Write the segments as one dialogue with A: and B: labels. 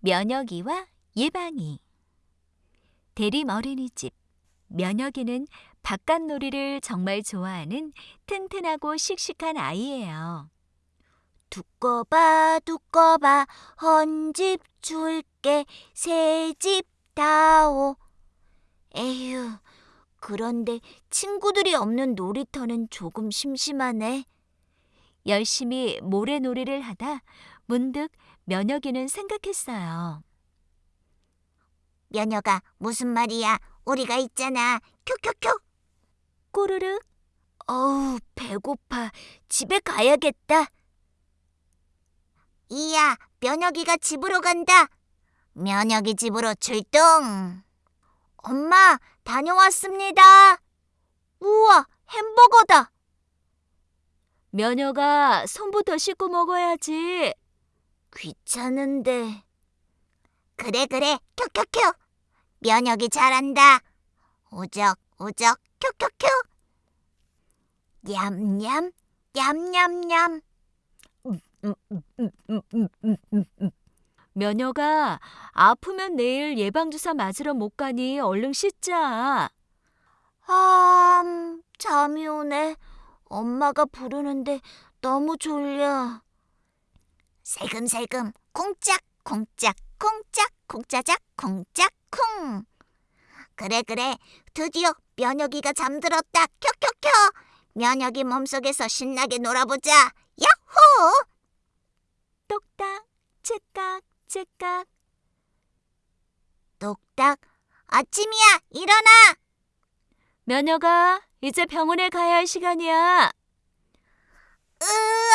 A: 면역이와 예방이 대림 어린이집 면역이는 바깥놀이를 정말 좋아하는 튼튼하고 씩씩한 아이예요.
B: 두꺼봐 두꺼봐 헌집 줄게 새집 다오. 에휴, 그런데 친구들이 없는 놀이터는 조금 심심하네.
A: 열심히 모래놀이를 하다 문득 면역이는 생각했어요.
B: 면여가 무슨 말이야? 우리가 있잖아. 큐큐큐.
A: 꼬르륵
B: 어우, 배고파. 집에 가야겠다. 이야, 면역이가 집으로 간다. 면역이 집으로 출동. 엄마, 다녀왔습니다. 우와, 햄버거다.
A: 면역아 손부터 씻고 먹어야지.
B: 귀찮은데. 그래, 그래. 큐큐큐. 면역이 잘한다. 우적, 우적, 큐큐큐. 냠냠, 냠냠냠.
A: 면역아 아프면 내일 예방주사 맞으러 못 가니 얼른 씻자.
B: 아, 음, 잠이 오네. 엄마가 부르는데 너무 졸려. 살금살금 콩짝 콩짝 콩짝 콩짜작 콩짝 콩. 그래 그래 드디어 면역이가 잠들었다. 켜켜켜. 면역이 몸속에서 신나게 놀아보자. 야호!
A: 똑딱 째깍 째깍
B: 똑딱 아침이야 일어나.
A: 면역아 이제 병원에 가야 할 시간이야.
B: 으앙!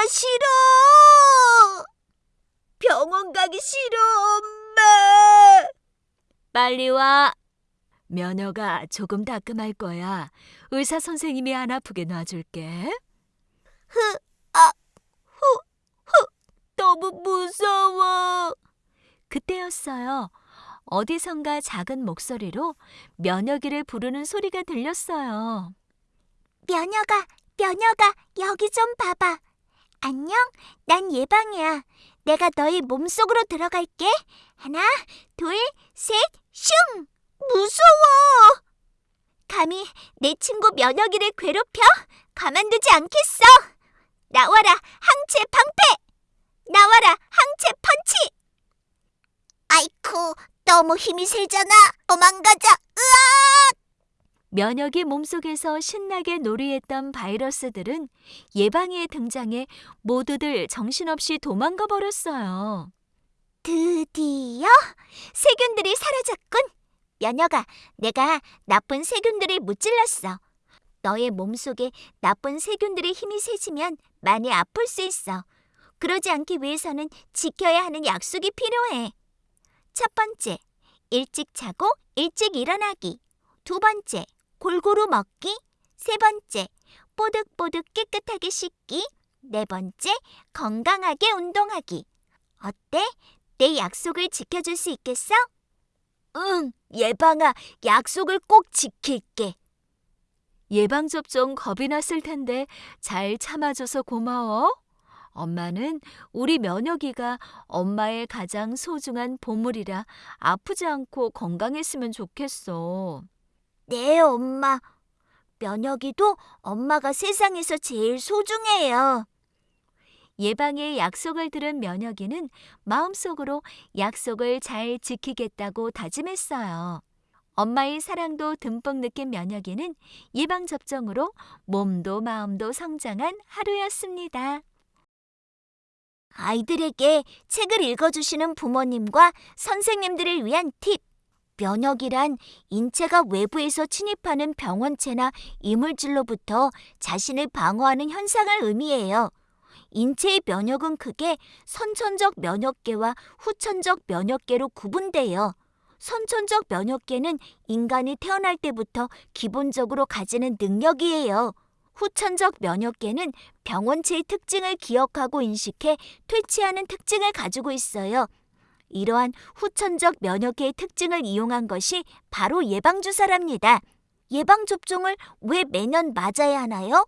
B: 예방주사 싫어! 병원 가기 싫어, 엄마!
A: 빨리 와. 면역아 조금 따끔할 거야. 의사 선생님이 안 아프게 놔줄게.
B: 흐, 아, 후, 후, 너무 무서워.
A: 그때였어요. 어디선가 작은 목소리로 면역이를 부르는 소리가 들렸어요.
B: 면여가, 면여가, 여기 좀 봐봐. 안녕, 난 예방이야. 내가 너희 몸속으로 들어갈게. 하나, 둘, 셋, 슝! 무서워! 감히 내 친구 면역이를 괴롭혀? 가만두지 않겠어! 나와라, 항체 방패! 나와라, 항체 펀치! 아이쿠, 너무 힘이 세잖아. 도망가자.
A: 면역이 몸속에서 신나게 놀이했던 바이러스들은 예방이의 등장에 모두들 정신없이 도망가 버렸어요.
B: 드디어 세균들이 사라졌군. 면역아, 내가 나쁜 세균들을 무찔렀어. 너의 몸속에 나쁜 세균들의 힘이 세지면 많이 아플 수 있어. 그러지 않기 위해서는 지켜야 하는 약속이 필요해. 첫 번째, 일찍 자고 일찍 일어나기. 두 번째, 골고루 먹기. 세 번째, 뽀득뽀득 깨끗하게 씻기. 네 번째, 건강하게 운동하기. 어때? 내 약속을 지켜줄 수 있겠어? 응, 예방아, 약속을 꼭 지킬게.
A: 예방접종 겁이 났을 텐데 잘 참아줘서 고마워. 엄마는 우리 면역이가 엄마의 가장 소중한 보물이라 아프지 않고 건강했으면 좋겠어.
B: 네, 엄마. 면역이도 엄마가 세상에서 제일 소중해요.
A: 예방의 약속을 들은 면역이는 마음속으로 약속을 잘 지키겠다고 다짐했어요. 엄마의 사랑도 듬뿍 느낀 면역이는 예방접종으로 몸도 마음도 성장한 하루였습니다.
B: 아이들에게 책을 읽어주시는 부모님과 선생님들을 위한 팁. 면역이란 인체가 외부에서 침입하는 병원체나 이물질로부터 자신을 방어하는 현상을 의미해요. 인체의 면역은 크게 선천적 면역계와 후천적 면역계로 구분돼요. 선천적 면역계는 인간이 태어날 때부터 기본적으로 가지는 능력이에요. 후천적 면역계는 병원체의 특징을 기억하고 인식해 퇴치하는 특징을 가지고 있어요. 이러한 후천적 면역계의 특징을 이용한 것이 바로 예방주사랍니다. 예방접종을 왜 매년 맞아야 하나요?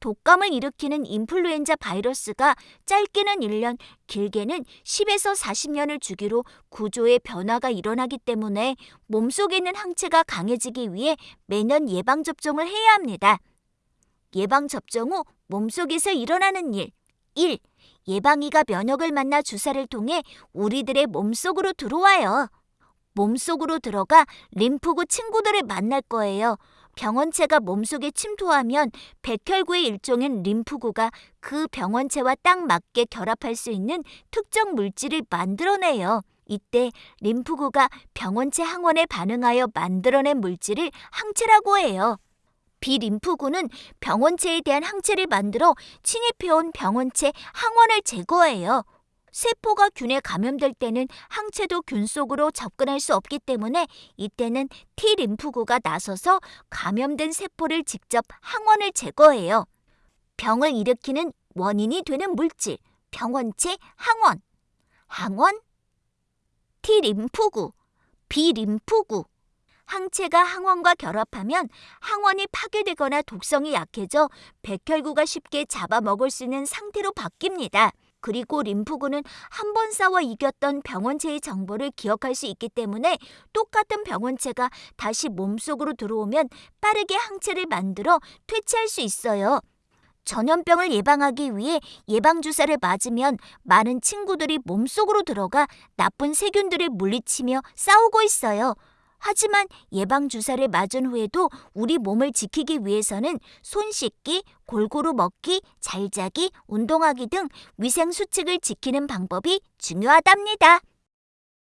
B: 독감을 일으키는 인플루엔자 바이러스가 짧게는 1년, 길게는 10에서 40년을 주기로 구조의 변화가 일어나기 때문에 몸속에 있는 항체가 강해지기 위해 매년 예방접종을 해야 합니다. 예방접종 후 몸속에서 일어나는 일. 1. 예방이가 면역을 만나 주사를 통해 우리들의 몸속으로 들어와요. 몸속으로 들어가 림프구 친구들을 만날 거예요. 병원체가 몸속에 침투하면 백혈구의 일종인 림프구가 그 병원체와 딱 맞게 결합할 수 있는 특정 물질을 만들어내요. 이때 림프구가 병원체 항원에 반응하여 만들어낸 물질을 항체라고 해요. 비림프구는 병원체에 대한 항체를 만들어 침입해온 병원체 항원을 제거해요. 세포가 균에 감염될 때는 항체도 균 속으로 접근할 수 없기 때문에 이때는 T림프구가 나서서 감염된 세포를 직접 항원을 제거해요. 병을 일으키는 원인이 되는 물질, 병원체 항원. 항원, T림프구, B림프구. 항체가 항원과 결합하면 항원이 파괴되거나 독성이 약해져 백혈구가 쉽게 잡아먹을 수 있는 상태로 바뀝니다. 그리고 림프구는 한 번 싸워 이겼던 병원체의 정보를 기억할 수 있기 때문에 똑같은 병원체가 다시 몸속으로 들어오면 빠르게 항체를 만들어 퇴치할 수 있어요. 전염병을 예방하기 위해 예방주사를 맞으면 많은 친구들이 몸속으로 들어가 나쁜 세균들을 물리치며 싸우고 있어요. 하지만 예방주사를 맞은 후에도 우리 몸을 지키기 위해서는 손 씻기, 골고루 먹기, 잘 자기, 운동하기 등 위생 수칙을 지키는 방법이 중요하답니다.